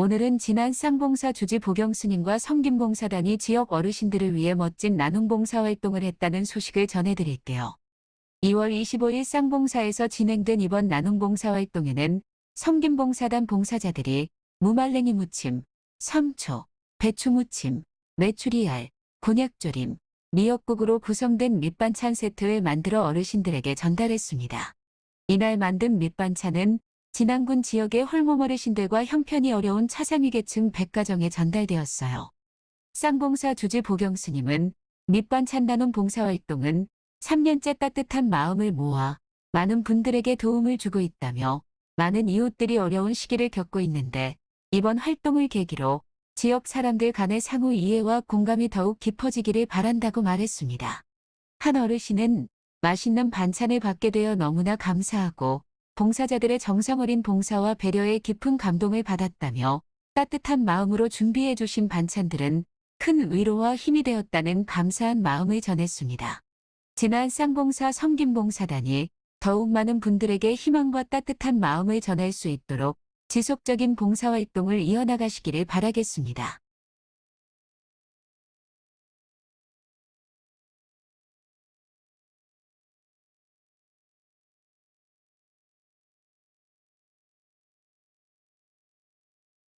오늘은 지난 쌍봉사 주지 보경스님과 성김봉사단이 지역 어르신들을 위해 멋진 나눔봉사 활동을 했다는 소식을 전해드릴게요. 2월 25일 쌍봉사에서 진행된 이번 나눔봉사 활동에는 성김봉사단 봉사자들이 무말랭이 무침, 삼초, 배추 무침, 메추리알, 곤약조림, 미역국으로 구성된 밑반찬 세트를 만들어 어르신들에게 전달했습니다. 이날 만든 밑반찬은 진안군 지역의 홀몸 어르 신들과 형편이 어려운 차상위 계층 100가정에 전달되었어요. 쌍봉사 주지 보경스님은 밑반 찬 나눔 봉사활동은 3년째 따뜻한 마음을 모아 많은 분들에게 도움을 주고 있다며 많은 이웃들이 어려운 시기를 겪고 있는데 이번 활동을 계기로 지역 사람들 간의 상호 이해와 공감이 더욱 깊어지기를 바란다고 말했습니다. 한 어르신은 맛있는 반찬을 받게 되어 너무나 감사하고 봉사자들의 정성 어린 봉사와 배려에 깊은 감동을 받았다며 따뜻한 마음으로 준비해 주신 반찬들은 큰 위로와 힘이 되었다는 감사한 마음을 전했습니다. 지난 쌍봉사 성김봉사단이 더욱 많은 분들에게 희망과 따뜻한 마음을 전할 수 있도록 지속적인 봉사활동을 이어나가시기를 바라겠습니다.